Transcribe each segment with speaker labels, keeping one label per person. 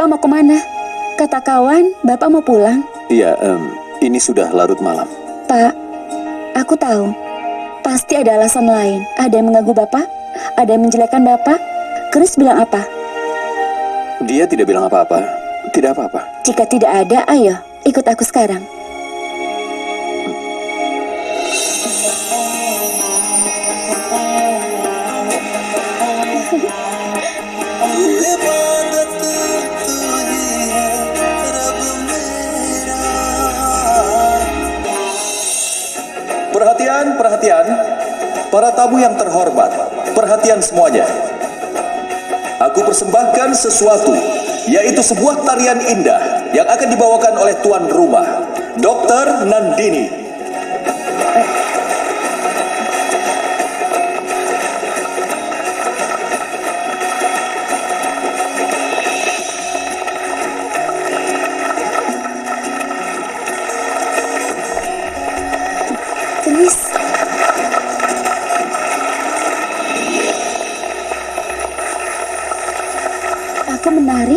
Speaker 1: Bapak mau ke mana? Kata kawan, Bapak mau pulang.
Speaker 2: Iya, em, ini sudah larut malam.
Speaker 1: Pak, aku tahu. Pasti ada alasan lain. Ada yang mengganggu Bapak? Ada yang menjelekkan Bapak? Chris bilang apa?
Speaker 2: Dia tidak bilang apa-apa. Tidak apa-apa.
Speaker 1: Jika tidak ada, ayo, ikut aku sekarang.
Speaker 2: Para tamu yang terhormat, perhatian semuanya. Aku persembahkan sesuatu, yaitu sebuah tarian indah yang akan dibawakan oleh tuan rumah, Dr. Nandini.
Speaker 1: Chris, aku menari.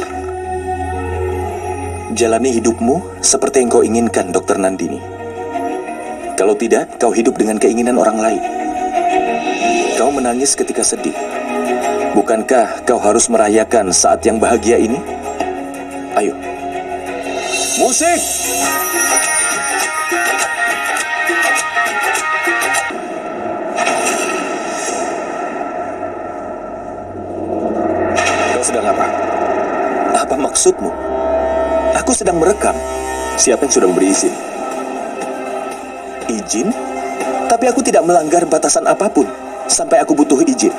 Speaker 2: Jalani hidupmu seperti yang kau inginkan, Dr. Nandini. Kalau tidak, kau hidup dengan keinginan orang lain. Kau menangis ketika sedih. Bukankah kau harus merayakan saat yang bahagia ini? Ayo. Musik! Kau sedang apa? Maksudmu? Aku sedang merekam. Siapa yang sudah memberi izin? Izin? Tapi aku tidak melanggar batasan apa pun sampai aku butuh izin.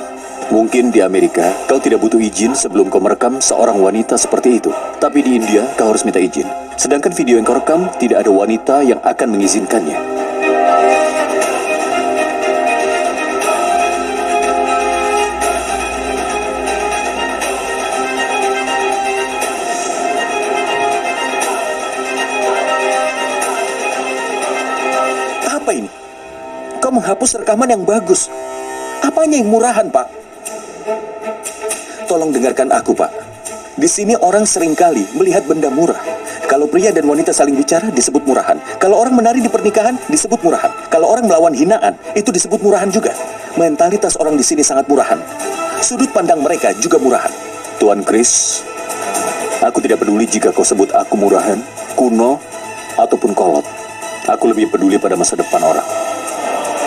Speaker 2: Mungkin di Amerika kau tidak butuh izin sebelum kau merekam seorang wanita seperti itu. Tapi di India kau harus minta izin. Sedangkan video yang kau rekam tidak ada wanita yang akan mengizinkannya. Menghapus rekaman yang bagus. Apanya yang murahan, Pak? Tolong dengarkan aku, Pak. Di sini orang sering kali melihat benda murah. Kalau pria dan wanita saling bicara disebut murahan. Kalau orang menari di pernikahan disebut murahan. Kalau orang melawan hinaan itu disebut murahan juga. Mentalitas orang di sini sangat murahan. Sudut pandang mereka juga murahan. Tuan Chris, aku tidak peduli jika kau sebut aku murahan, kuno, ataupun kolot. Aku lebih peduli pada masa depan orang.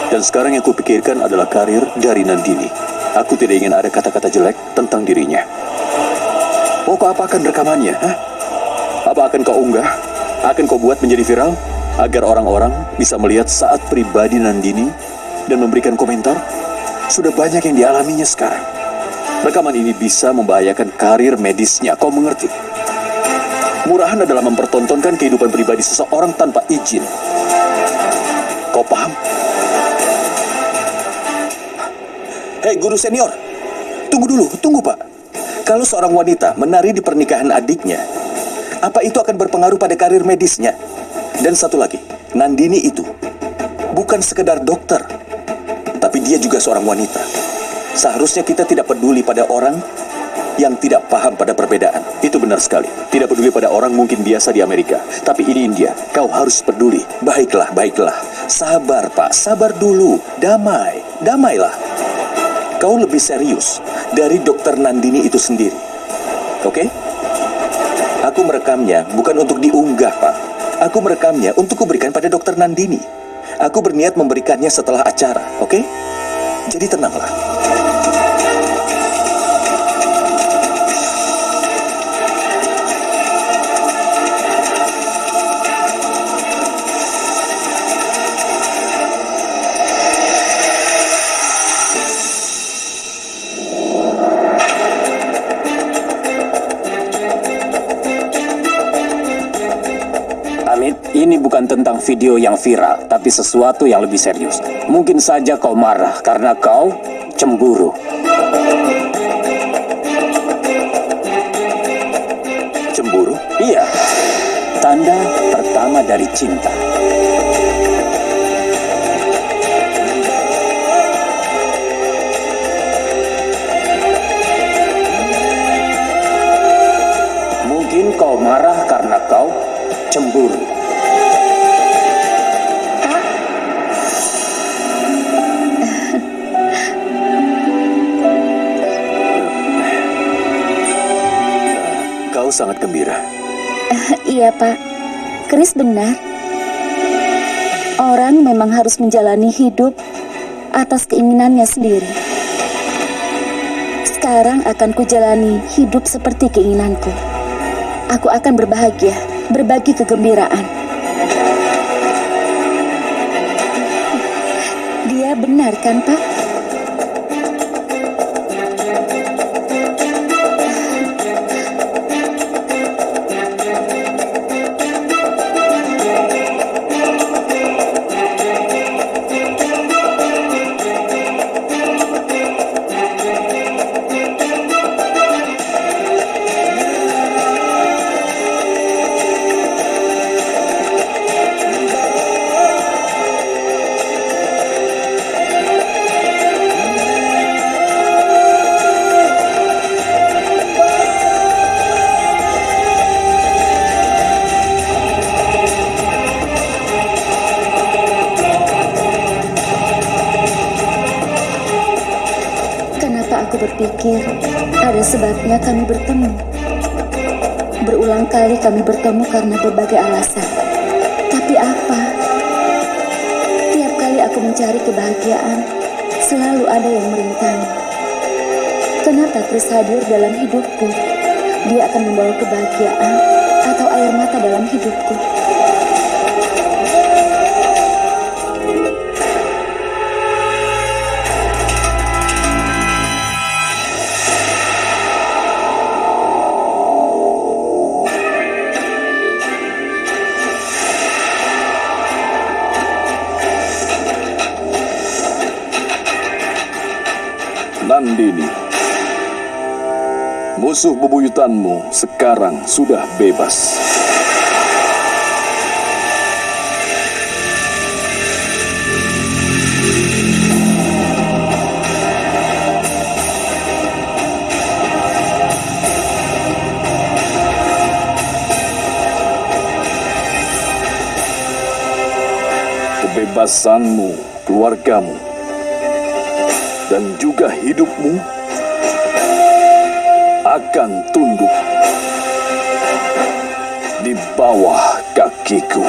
Speaker 2: Dan sekarang yang kupikirkan adalah karir dari Nandini. Aku tidak ingin ada kata-kata jelek tentang dirinya. Oh, kau apakan rekamannya? Hah? Apa akan kau unggah? Akan kau buat menjadi viral? Agar orang-orang bisa melihat saat pribadi Nandini dan memberikan komentar? Sudah banyak yang dialaminya sekarang. Rekaman ini bisa membahayakan karir medisnya, kau mengerti? Murahan adalah mempertontonkan kehidupan pribadi seseorang tanpa izin. Kau paham? Hei guru senior, tunggu dulu, tunggu pak. Kalau seorang wanita menari di pernikahan adiknya, apa itu akan berpengaruh pada karir medisnya? Dan satu lagi, Nandini itu bukan sekedar dokter, tapi dia juga seorang wanita. Seharusnya kita tidak peduli pada orang yang tidak paham pada perbedaan. Itu benar sekali. Tidak peduli pada orang mungkin biasa di Amerika. Tapi ini India. Kau harus peduli. Baiklah, baiklah. Sabar, Pak. Sabar dulu. Damai. Damailah. Kau lebih serius dari dokter Nandini itu sendiri. Oke? Aku merekamnya bukan untuk diunggah, Pak. Aku merekamnya untuk kuberikan pada dokter Nandini. Aku berniat memberikannya setelah acara, oke? Jadi tenanglah.
Speaker 3: Amit, ini bukan tentang video yang viral, tapi sesuatu yang lebih serius. Mungkin saja kau marah karena kau cemburu.
Speaker 2: Cemburu?
Speaker 3: Iya, tanda pertama dari cinta.
Speaker 1: Iya, Pak. Chris benar. Orang memang harus menjalani hidup atas keinginannya sendiri. Sekarang akan kujalani hidup seperti keinginanku. Aku akan berbahagia, berbagi kegembiraan. Dia benar kan, Pak? Sebabnya kami bertemu? Berulang kali kami bertemu karena berbagai alasan. Tapi apa? Tiap kali aku mencari kebahagiaan, selalu ada yang merintangi. Kenapa Chris hadir dalam hidupku? Dia akan membawa kebahagiaan atau air mata dalam hidupku.
Speaker 4: Nandini, musuh bebuyutanmu sekarang sudah bebas. Kebebasanmu, keluargamu, dan juga hidupmu akan tunduk di bawah kakiku.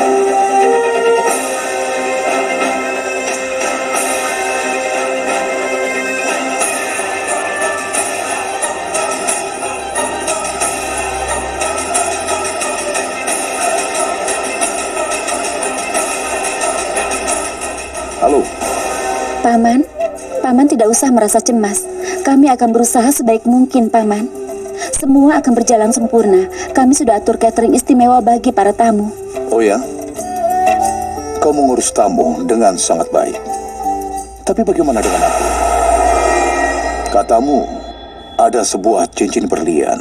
Speaker 4: Halo,
Speaker 1: Paman, Paman tidak usah merasa cemas. Kami akan berusaha sebaik mungkin, Paman. Semua akan berjalan sempurna. Kami sudah atur catering istimewa bagi para tamu.
Speaker 4: Oh ya? Kau mengurus tamu dengan sangat baik. Tapi bagaimana dengan aku? Katamu ada sebuah cincin berlian.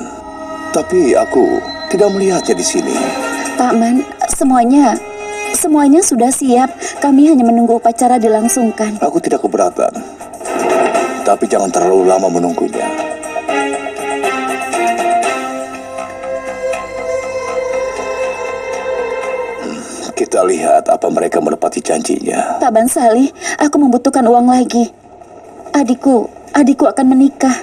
Speaker 4: Tapi aku tidak melihatnya di sini.
Speaker 1: Paman, semuanya semuanya sudah siap. Kami hanya menunggu upacara dilangsungkan.
Speaker 4: Aku tidak keberatan. Tapi jangan terlalu lama menunggunya. Hmm, Kita lihat apa mereka menepati janjinya.
Speaker 1: Pak Bansali, aku membutuhkan uang lagi. Adikku, adikku akan menikah.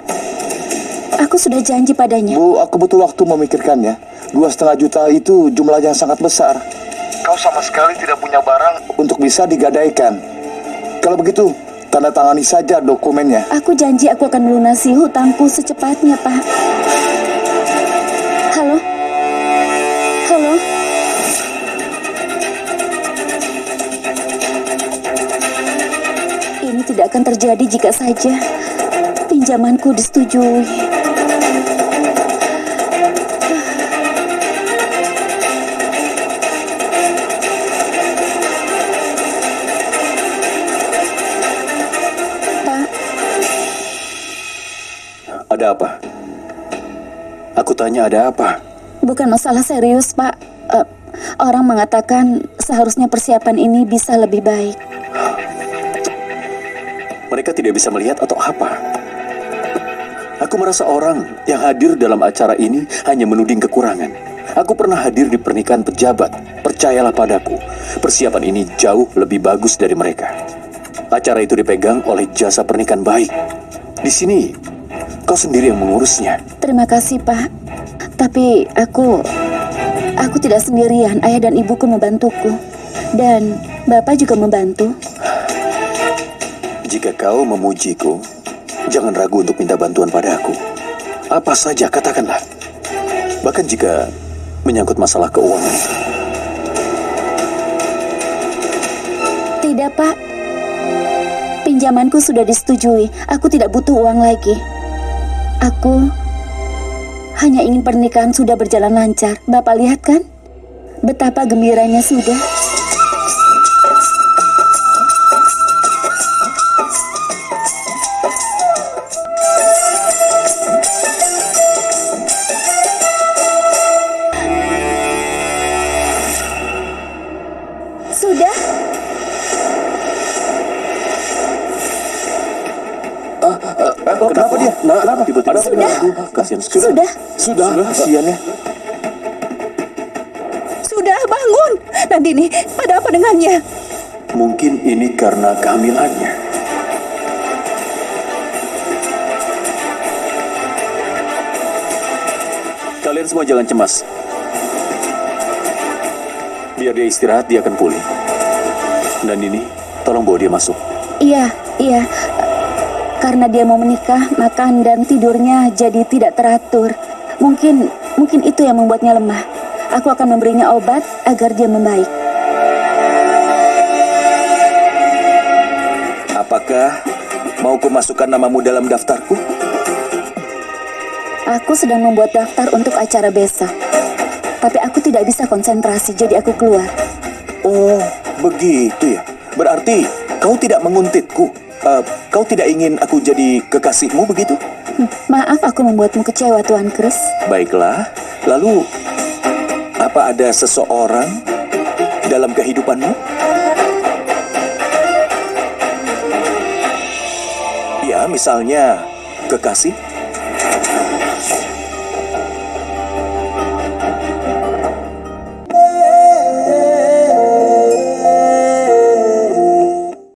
Speaker 1: Aku sudah janji padanya.
Speaker 4: Bu, aku butuh waktu memikirkannya. Dua setengah juta itu jumlahnya sangat besar. Kau sama sekali tidak punya barang untuk bisa digadaikan. Kalau begitu, tanda tangani saja dokumennya.
Speaker 1: Aku janji aku akan melunasi hutangku secepatnya, Pak. Halo? Halo? Ini tidak akan terjadi jika saja pinjamanku disetujui.
Speaker 2: Ada apa? Aku tanya ada apa?
Speaker 1: bukan masalah serius, Pak. Eh, orang mengatakan seharusnya persiapan ini bisa lebih baik.
Speaker 2: Mereka tidak bisa melihat atau apa? Aku merasa orang yang hadir dalam acara ini hanya menuding kekurangan. Aku pernah hadir di pernikahan pejabat. Percayalah padaku, persiapan ini jauh lebih bagus dari mereka. Acara itu dipegang oleh jasa pernikahan baik. Di sini, kau sendiri yang mengurusnya.
Speaker 1: Terima kasih, Pak. Tapi aku aku tidak sendirian. Ayah dan ibuku membantuku. Dan Bapak juga membantu.
Speaker 2: Jika kau memujiku, jangan ragu untuk minta bantuan padaku. Apa saja katakanlah. Bahkan jika menyangkut masalah keuangan.
Speaker 1: Tidak, Pak. Pinjamanku sudah disetujui. Aku tidak butuh uang lagi. Aku hanya ingin pernikahan sudah berjalan lancar. Bapak lihat kan? Betapa gembiranya sudah.
Speaker 3: Nah,
Speaker 2: kenapa?
Speaker 3: tiba-tiba
Speaker 1: Sudah.
Speaker 3: kasihan
Speaker 1: Sudah?
Speaker 4: Sudah, kasihan ya.
Speaker 5: Sudah bangun. Nandini, ada apa dengannya?
Speaker 2: Mungkin ini karena kehamilannya. Kalian semua jangan cemas. Biar dia istirahat, dia akan pulih. Dan ini, tolong bawa dia masuk.
Speaker 1: Iya, iya. Karena dia mau menikah, makan dan tidurnya jadi tidak teratur. Mungkin mungkin itu yang membuatnya lemah. Aku akan memberinya obat agar dia membaik.
Speaker 2: Apakah mau ku masukkan namamu dalam daftarku?
Speaker 1: Aku sedang membuat daftar untuk acara besok. Tapi aku tidak bisa konsentrasi, jadi aku keluar.
Speaker 2: Oh, begitu ya. Berarti kau tidak menguntitku. Eh, kau tidak ingin aku jadi kekasihmu begitu?
Speaker 1: Hmm, Maaf aku membuatmu kecewa, Tuan Chris.
Speaker 2: Baiklah. Lalu, apa ada seseorang dalam kehidupanmu? Ya, misalnya kekasih